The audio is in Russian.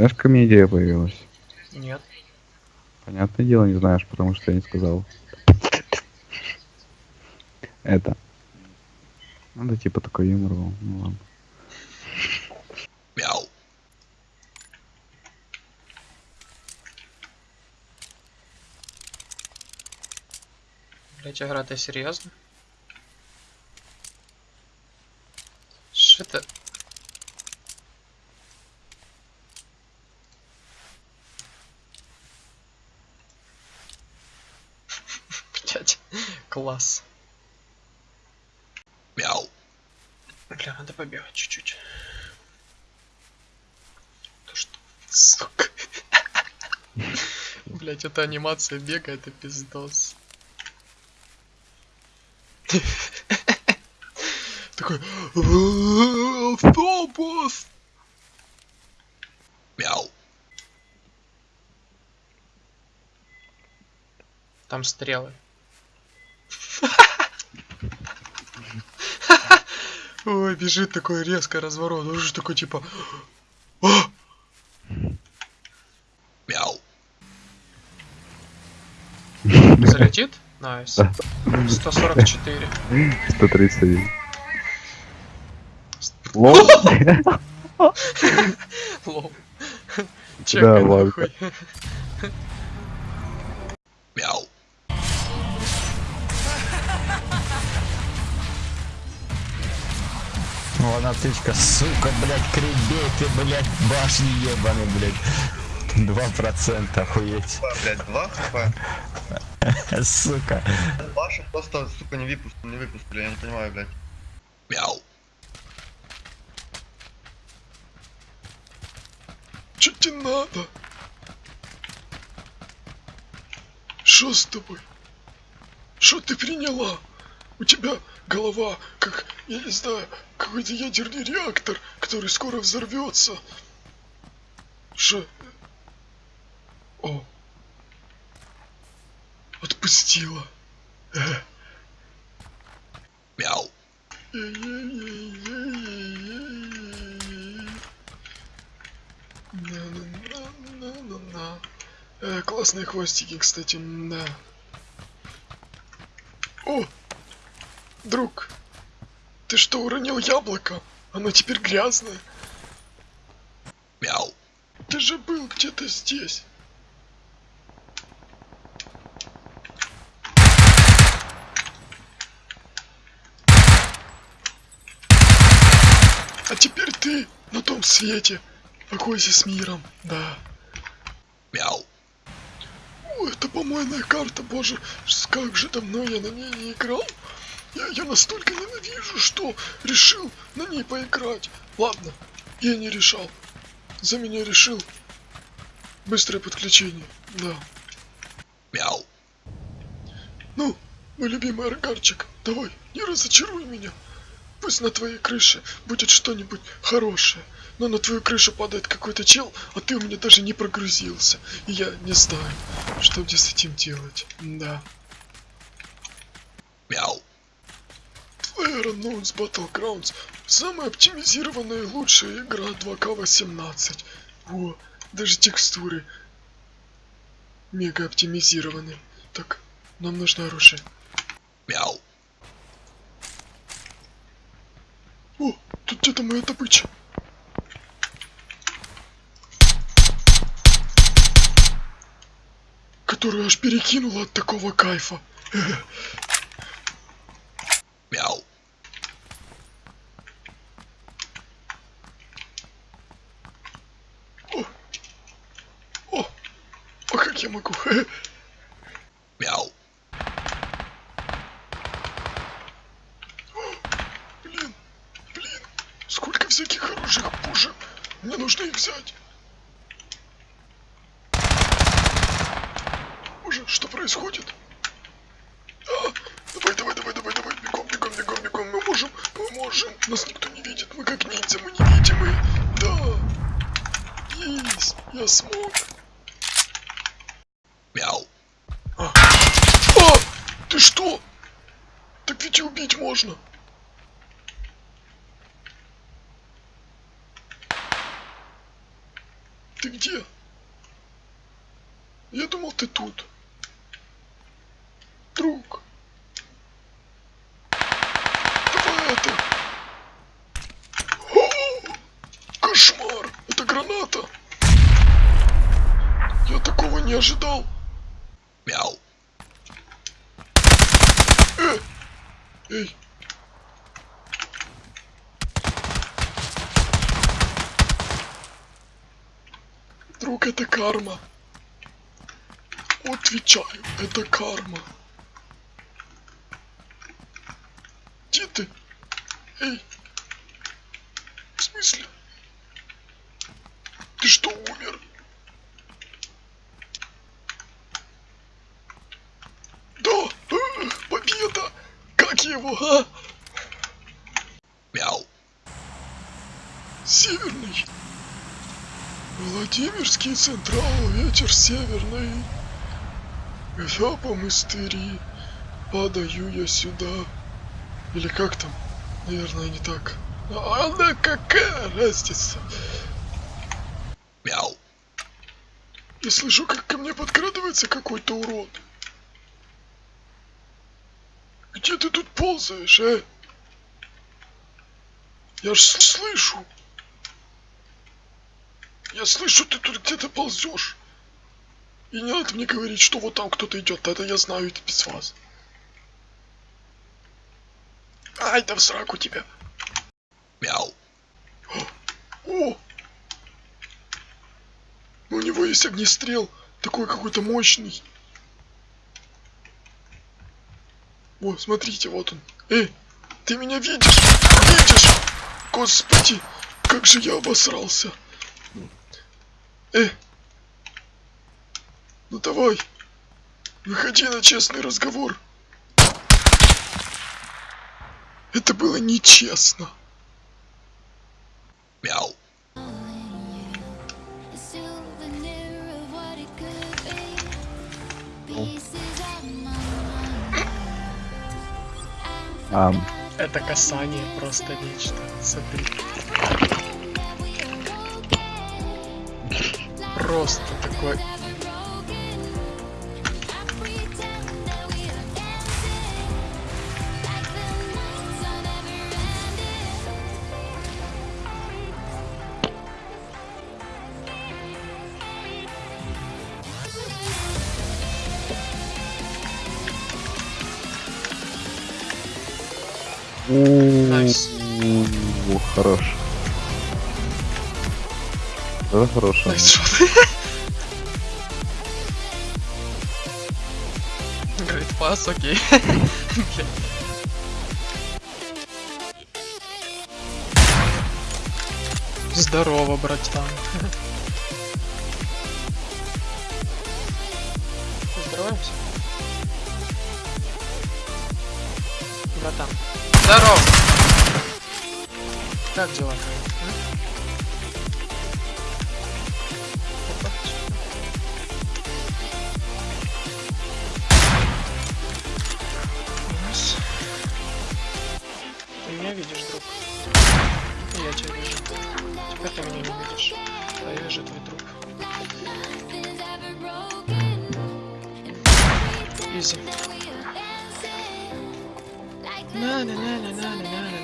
Знаешь, ко мне идея появилась? Нет. Понятное дело, не знаешь, потому что я не сказал. Это. Надо типа такой юмор был. Ну ладно. Блять, игра, ты серьезно? Что это? Блять, класс. Бля, надо побегать чуть-чуть. То что, сука. Блять, эта анимация бега, это пиздос. Такой автобус. Там стрелы. Ой, бежит такой резко разворот. Он же такой типа. «А!» Залетит? Найс. Да. 144. 131. Лол. Лол. Чекай Да, нахуй. Вон отычка, сука, блядь, кребеты, блядь, башни ебаный, блядь. Два процента, охуеть. Блять, два хп. Сука. Вашу просто, сука, не выпустили, не выпустили, я не понимаю, блядь. Че тебе надо? Что с тобой? Что ты приняла? У тебя голова, как, я не знаю, какой-то ядерный реактор, который скоро взорвется. Что? О. Отпустила. Э. На-на-на-на-на-на. Э, классные хвостики, кстати, да. О! Друг, ты что, уронил яблоко? Оно теперь грязное. Мяу. Ты же был где-то здесь. А теперь ты на том свете. Покойся с миром, да. Мяу. О, это помойная карта, боже, как же давно я на ней не играл. Я ее настолько ненавижу, что решил на ней поиграть. Ладно, я не решал. За меня решил. Быстрое подключение, да. Мяу. Ну, мой любимый аргарчик, давай, не разочаруй меня. Пусть на твоей крыше будет что-нибудь хорошее. Но на твою крышу падает какой-то чел, а ты у меня даже не прогрузился. И я не знаю, что мне с этим делать. Да. Мяу. PlayerUnknown's Battlegrounds самая оптимизированная и лучшая игра 2К18. О, даже текстуры мега оптимизированы. Так, нам нужно оружие. Мяу. О, тут где-то моя добыча. Которую аж перекинула от такого кайфа. Мяу. О, о, могу? Мяу. Блин, блин, сколько всяких хороших пушек. Мне нужно их взять. Боже, что происходит? А, давай, давай, давай, давай, давай, бегом, бегом. можем. Нас никто не видит. Мы как ниндзя, мы невидимые. Да. Есть. Я смог. Мяу. А. А! Ты что? Так ведь и убить можно. Ты где? Я думал, ты тут. Друг. Давай это. О, кошмар. Это граната. Я такого не ожидал. Мяу. Э! Эй. Друг, это карма. Отвечаю, это карма. Где ты? Эй. В смысле? Ты что, умер? Да, победа! Как его, а? Мяу. Северный. Владимирский Централ, ветер северный. Я по мыстыри, падаю я сюда. Или как там? Наверное, не так. А она какая разница? Мяу. Я слышу, как ко мне подкрадывается какой-то урод. Где ты тут ползаешь, а? Я ж слышу. Я слышу, ты тут где-то ползешь. И не надо мне говорить, что вот там кто-то идет, это я знаю это без вас. Ай, да в сраку тебя. Мяу. О, о! У него есть огнестрел, такой какой-то мощный. О, смотрите, вот он. Эй, ты меня видишь? Видишь? Господи, как же я обосрался. Э, ну давай, выходи на честный разговор. Это было нечестно. Мяу. А, Это касание просто нечто. Смотри. Просто такой. У, хорош. Это шот. Говорит, пас, окей. Здорово, братан. Поздороваемся? Братан. Здорово! Как дела Изи. На на на на на на на на